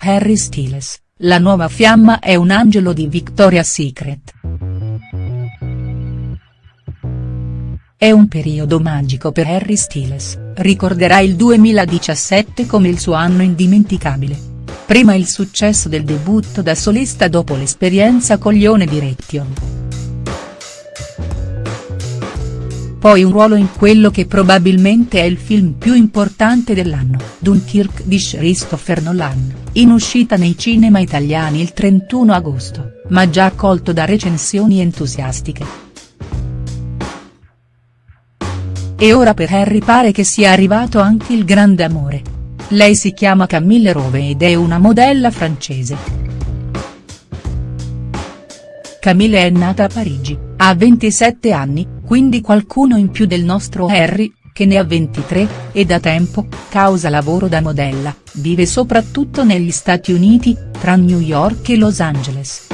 Harry Styles, la nuova fiamma è un angelo di Victoria's Secret. È un periodo magico per Harry Styles, ricorderà il 2017 come il suo anno indimenticabile. Prima il successo del debutto da solista dopo l'esperienza con Lione Direction. Poi un ruolo in quello che probabilmente è il film più importante dell'anno, Dunkirk di Christopher Nolan, in uscita nei cinema italiani il 31 agosto, ma già accolto da recensioni entusiastiche. E ora per Harry pare che sia arrivato anche il grande amore. Lei si chiama Camille Rove ed è una modella francese. Camille è nata a Parigi, ha 27 anni, quindi qualcuno in più del nostro Harry, che ne ha 23, e da tempo, causa lavoro da modella, vive soprattutto negli Stati Uniti, tra New York e Los Angeles.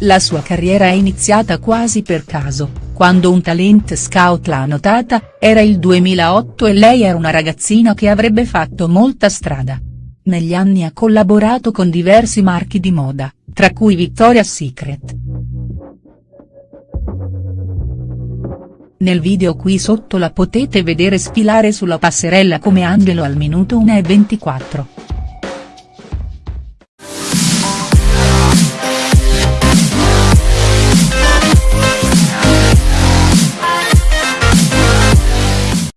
La sua carriera è iniziata quasi per caso, quando un talent scout l'ha notata, era il 2008 e lei era una ragazzina che avrebbe fatto molta strada. Negli anni ha collaborato con diversi marchi di moda, tra cui Victoria's Secret. Nel video qui sotto la potete vedere sfilare sulla passerella come angelo al minuto 1 e 24.